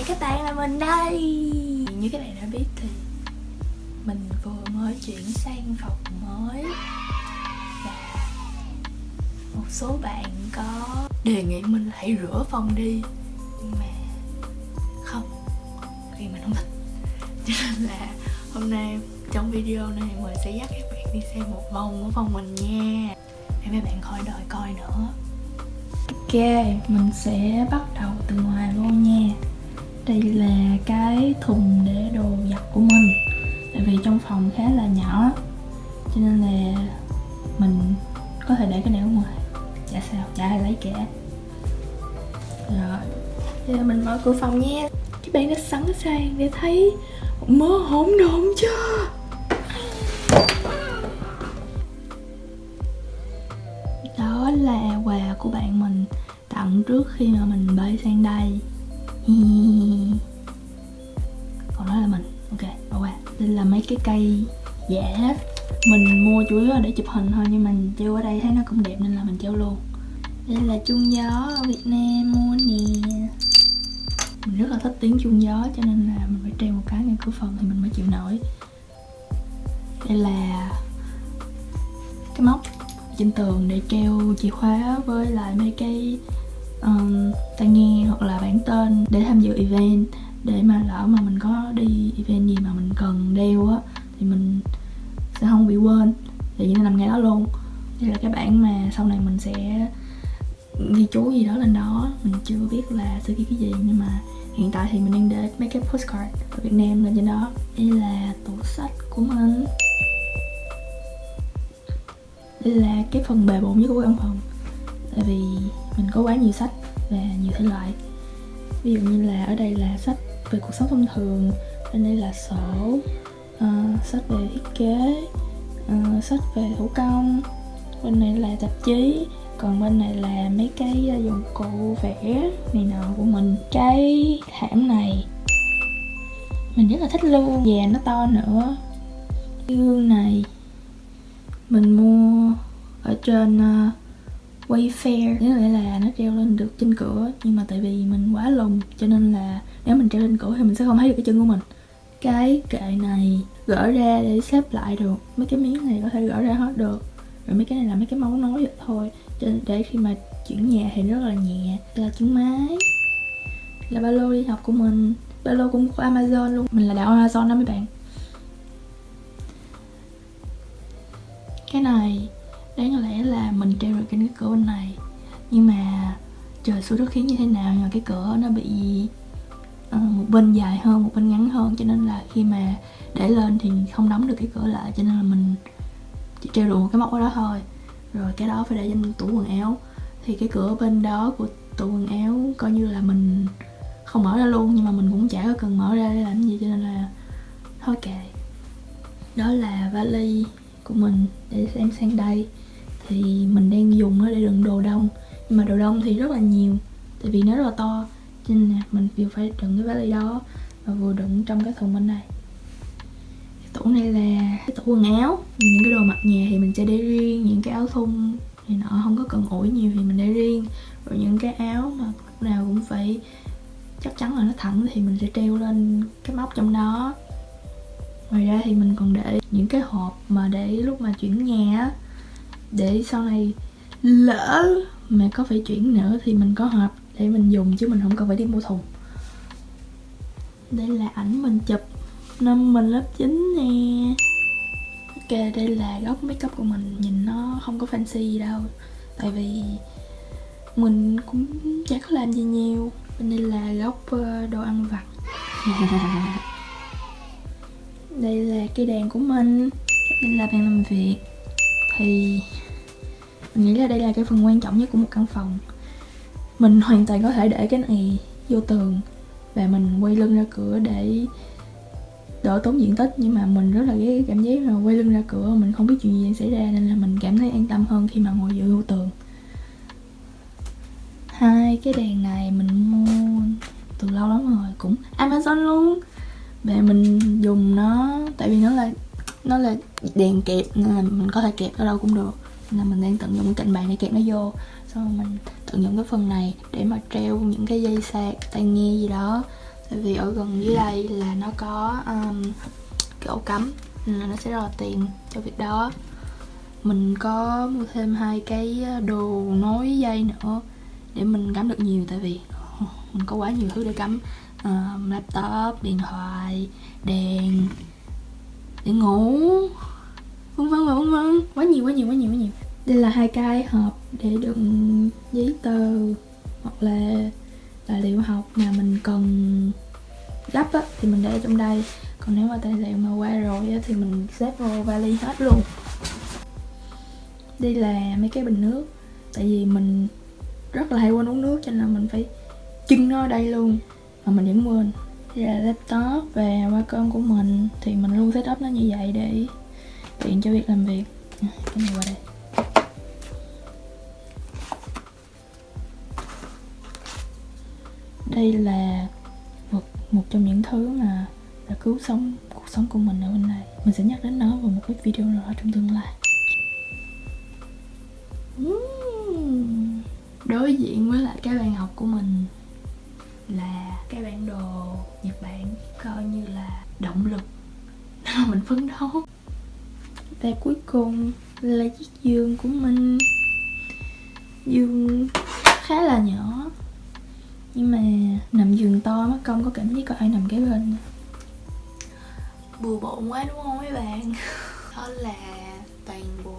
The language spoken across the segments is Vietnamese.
chào các bạn là mình đây. Như các bạn đã biết thì Mình vừa mới chuyển sang phòng mới. Và Một số bạn có đề nghị mình hãy rửa phòng đi. Nhưng mà Không Vì mình không thích. Cho nên là hôm nay trong video này mình sẽ dắt các bạn đi xem một vòng của phòng mình nha. Để mấy bạn khỏi đợi coi nữa. Ok, mình sẽ bắt đầu từ ngoài luôn nha. Đây là cái thùng để đồ giặt của mình. Tại vì trong phòng khá là nhỏ Cho nên là mình có thể để cái này ở ngoài. Chả sao, chả ai lấy cả. Rồi, bây giờ mình mở cửa phòng nha. Các bạn đã sẵn sàng để thấy một mớ hỗn độn chưa? Đó là quà của bạn mình tặng trước khi mà mình bay sang đây còn đó là mình. Ok, bỏ qua. Đây là mấy cái cây giả mình mua chủ yếu là để chụp hình thôi, nhưng mình treo ở đây thấy nó cũng đẹp nên là mình treo luôn. Đây là chuông gió ở việt nam mua nè. Mình rất là thích tiếng chuông gió, cho nên là mình phải treo một cái ngay cửa phòng thì mình mới chịu nổi. Đây là cái móc trên tường để treo chìa khóa với lại mấy cái um, tai nghe hoặc là bản tên để tham dự event để mà lỡ mà mình có đi event gì mà mình cần đeo á thì mình sẽ không bị quên. Thì nên nằm ngay đó luôn. Đây là cái bản mà sau này mình sẽ ghi chú gì đó lên đó. Mình chưa biết là sẽ ghi cái gì nhưng mà hiện tại thì mình đang để mấy cái postcard ở Việt Nam lên trên đó. Đây là tủ sách của mình. Đây là cái phần bề bộn nhất của căn phòng. Tại vì mình có quá nhiều sách và nhiều thể loại. Ví dụ như là ở đây là sách về cuộc sống thông thường bên đây là sổ uh, sách về thiết kế uh, sách về thủ công bên này là tạp chí còn bên này là mấy cái ờ, dụng cụ vẽ này nọ của mình. Cái thảm này mình rất là thích luôn và nó to nữa. Cái gương này mình mua ở trên uh, Wayfair. Nghĩa là, là nó treo lên được trên cửa Nhưng mà tại vì mình quá lùn Cho nên là nếu mình treo lên cửa thì mình sẽ không thấy được cái chân của mình. Cái kệ này gỡ ra để xếp lại được. Mấy cái miếng này có thể gỡ ra hết được. Rồi mấy cái này là mấy cái mấu nối vậy thôi. Cho nên Để khi mà chuyển nhà thì rất là nhẹ. Là chân máy. Là ba lô đi học của mình. Ba lô cũng của Amazon luôn. Mình là đạo Amazon đó mấy bạn. Cái này đáng lẽ là mình treo được trên cái cửa bên này. Nhưng mà trời xui đất khiến như thế nào nhưng mà cái cửa nó bị uh, một bên dài hơn một bên ngắn hơn. Cho nên là khi mà để lên thì không đóng được cái cửa lại. Cho nên là mình chỉ treo được một cái móc ở đó thôi. Rồi cái đó phải để trên tủ quần áo. Thì cái cửa bên đó của tủ quần áo coi như là mình không mở ra luôn. Nhưng mà mình cũng chả có cần mở ra để làm gì. Cho nên là thôi kệ. Đó là vali của mình để xem sang đây thì mình đang dùng nó để đựng đồ đông. Nhưng mà đồ đông thì rất là nhiều, tại vì nó rất là to. Cho nên là mình vừa phải đựng cái vali đó và vừa đựng trong cái thùng bên này. Cái tủ này là cái tủ quần áo. Những cái đồ mặc nhà thì mình sẽ để riêng, những cái áo thun thì nọ không có cần ủi nhiều thì mình để riêng. Rồi những cái áo mà lúc nào cũng phải chắc chắn là nó thẳng thì mình sẽ treo lên cái móc trong đó. Ngoài ra thì mình còn để những cái hộp mà để lúc mà chuyển nhà á để sau này lỡ mà có phải chuyển nữa thì mình có hộp để mình dùng chứ mình không cần phải đi mua thùng. Đây là ảnh mình chụp năm mình lớp 9 nè. Ok đây là góc makeup của mình nhìn nó không có fancy gì đâu. Tại vì mình cũng chả có làm gì nhiều bên đây là góc ờ, đồ ăn vặt. Đây là cây đàn của mình đây là bàn làm việc thì mình nghĩ là đây là cái phần quan trọng nhất của một căn phòng. Mình hoàn toàn có thể để cái này vô tường và mình quay lưng ra cửa để đỡ tốn diện tích. Nhưng mà mình rất là ghét cái cảm giác mà quay lưng ra cửa, mình không biết chuyện gì đang xảy ra nên là mình cảm thấy an tâm hơn khi mà ngồi dựa vô tường. Hai, cái đèn này mình mua từ lâu lắm rồi, cũng Amazon luôn. Và mình dùng nó, tại vì nó là nó là đèn kẹp nên là mình có thể kẹp ở đâu cũng được. Là mình đang tận dụng cái cạnh bàn để kẹp nó vô. Xong rồi mình tận dụng cái phần này để mà treo những cái dây sạc tai nghe gì đó. Tại vì ở gần dưới đây là nó có um, cái ổ cắm nên là nó sẽ rất là tiện cho việc đó. Mình có mua thêm hai cái đồ nối dây nữa để mình cắm được nhiều tại vì ờ, mình có quá nhiều thứ để cắm. Uh, laptop điện thoại đèn để ngủ. Vân vân và vân vân. Quá nhiều quá nhiều quá nhiều quá nhiều. Đây là hai cái hộp để đựng giấy tờ hoặc là tài liệu học mà mình cần gấp á, thì mình để trong đây. Còn nếu mà tài liệu mà qua rồi á, thì mình xếp vô vali hết luôn. Đây là mấy cái bình nước. Tại vì mình rất là hay quên uống nước cho nên là mình phải chưng nó ở đây luôn. Mà mình vẫn quên đây là laptop và wacom của mình. Thì mình luôn setup nó như vậy để tiện cho việc làm việc. Cái này qua đây. Đây là một một trong những thứ mà đã cứu sống cuộc sống của mình ở bên này. Mình sẽ nhắc đến nó vào một cái video nào đó trong tương lai. Đối diện với lại cái bàn học của mình là cái bản đồ Nhật Bản coi như là động lực để mình phấn đấu. Và cuối cùng là chiếc giường của mình. Giường khá là nhỏ, nhưng mà nằm giường to mất công, có cảm giác có ai nằm kế bên bừa bộn quá đúng không mấy bạn? Đó là toàn bộ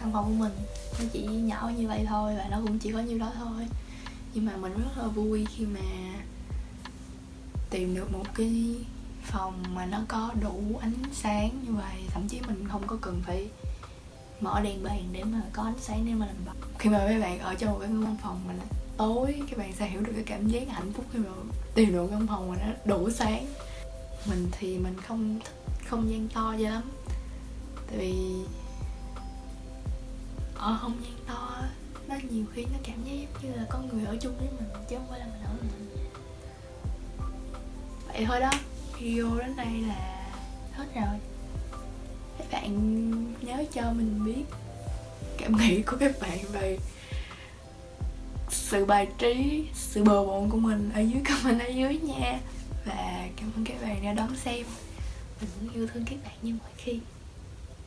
căn phòng của mình. Nó chỉ nhỏ như vậy thôi và nó cũng chỉ có nhiêu đó thôi. Nhưng mà mình rất là vui khi mà tìm được một cái phòng mà nó có đủ ánh sáng như vậy. Thậm chí mình không có cần phải mở đèn bàn để mà có ánh sáng để mà làm bài khi mà mấy bạn ở trong một cái văn phòng mà nó tối, các bạn sẽ hiểu được cái cảm giác hạnh phúc khi mà tìm được căn phòng mà nó đủ sáng. Mình thì mình không thích, không gian to cho lắm. Tại vì, ở không gian to nó nhiều khi nó cảm giác như là có người ở chung với mình, chứ không phải là mình ở mình vậy thôi đó. Video đến đây là hết rồi. Các bạn nhớ cho mình biết cảm nghĩ của các bạn về sự bài trí, sự bừa bộn của mình ở dưới comment ở dưới nha. Và cảm ơn các bạn đã đón xem. Mình cũng yêu thương các bạn như mọi khi.